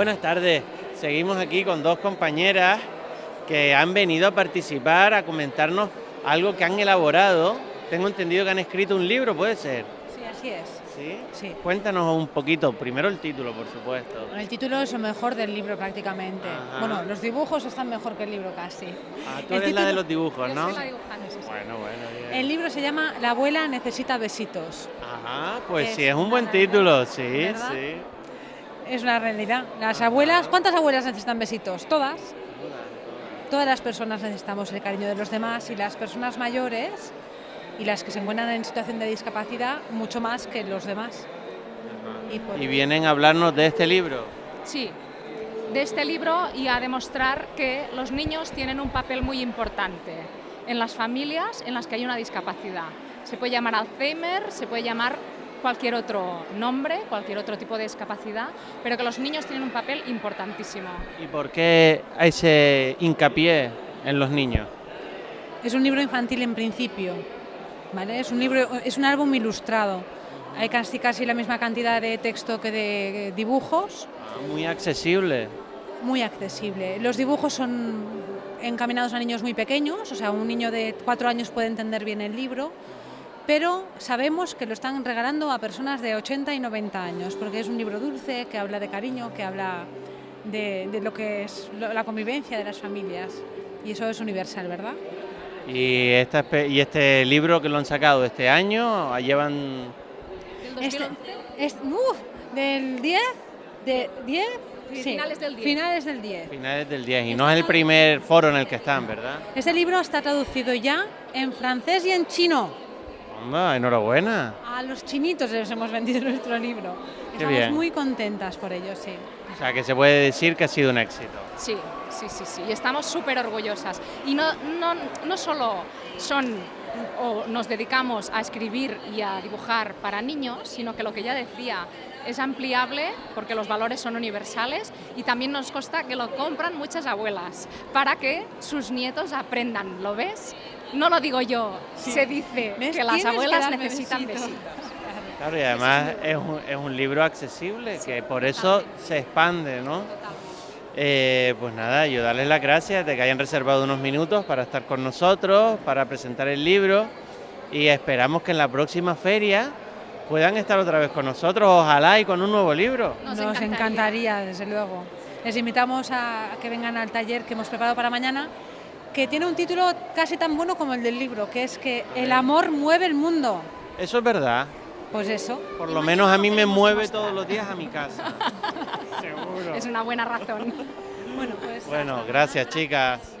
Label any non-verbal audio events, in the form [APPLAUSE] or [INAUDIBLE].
Buenas tardes. Seguimos aquí con dos compañeras que han venido a participar, a comentarnos algo que han elaborado. Tengo entendido que han escrito un libro, ¿puede ser? Sí, así es. ¿Sí? Sí. Cuéntanos un poquito, primero el título, por supuesto. El título es lo mejor del libro prácticamente. Ajá. Bueno, los dibujos están mejor que el libro casi. Ah, tú El eres la de título- los dibujos, Yo ¿no? soy la dibujante, sí, sí. Bueno, bueno, bien. El libro se llama La abuela necesita besitos. Ajá, pues Es sí, es un buen título, sí, ¿verdad? sí. Es una realidad. Las abuelas, ¿cuántas abuelas necesitan besitos? Todas. Todas las personas necesitamos el cariño de los demás y las personas mayores y las que se encuentran en situación de discapacidad mucho más que los demás. Y por- Y vienen a hablarnos de este libro. Sí, de este libro y a demostrar que los niños tienen un papel muy importante en las familias en las que hay una discapacidad. Se puede llamar Alzheimer, se puede llamar cualquier otro nombre, cualquier otro tipo de discapacidad, pero que los niños tienen un papel importantísimo. ¿Y por qué ese hincapié en los niños? Es un libro infantil en principio, ¿vale? Es un libro, es un álbum ilustrado. Hay casi casi la misma cantidad de texto que de dibujos, Ah, Muy accesible. muy accesible. Los dibujos son encaminados a niños muy pequeños, o sea, un niño de cuatro años puede entender bien el libro, pero sabemos que lo están regalando a personas de 80 y 90 años, porque es un libro dulce, que habla de cariño, que habla de, de lo que es lo- la convivencia de las familias, y eso es universal, ¿verdad? Y, esta, y este libro que lo han sacado este año, llevan... Del Este, 2011, es, uf, del 10, de 10, Sí, finales del 10. Finales del 10. finales del 10 y no es el primer foro en el que están, ¿verdad? Este libro está traducido ya en francés y en chino. Onda, enhorabuena. A los chinitos les hemos vendido [LAUGHS] nuestro libro. Qué Estamos bien. muy contentas por ello, sí. O sea, que se puede decir que ha sido un éxito. Sí, sí, sí, sí. Y estamos súper orgullosas. Y no, no, no solo son o nos dedicamos a escribir y a dibujar para niños, sino que lo que ya decía es ampliable porque los valores son universales y también nos consta que lo compran muchas abuelas para que sus nietos aprendan. ¿Lo ves? No lo digo yo, se dice ¿Ves? que las que abuelas necesitan besitos. besitos. Claro, y además es un, es un libro accesible, que por eso se expande, ¿no? Eh, pues nada, yo darles las gracias de que hayan reservado unos minutos para estar con nosotros, para presentar el libro y esperamos que en la próxima feria puedan estar otra vez con nosotros, ojalá y con un nuevo libro. Nos Nos, encantaría. encantaría, desde luego. Les invitamos a, que vengan al taller que hemos preparado para mañana, que tiene un título casi tan bueno como el del libro, que es que el amor mueve el mundo. Eso es verdad, Pues eso. por lo menos a mí me mueve demostrar. todos los días a mi casa. [LAUGHS] Seguro. Es una buena razón. Bueno, pues Bueno, gracias chicas.